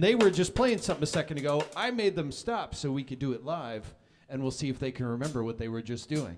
They were just playing something a second ago. I made them stop so we could do it live, and we'll see if they can remember what they were just doing.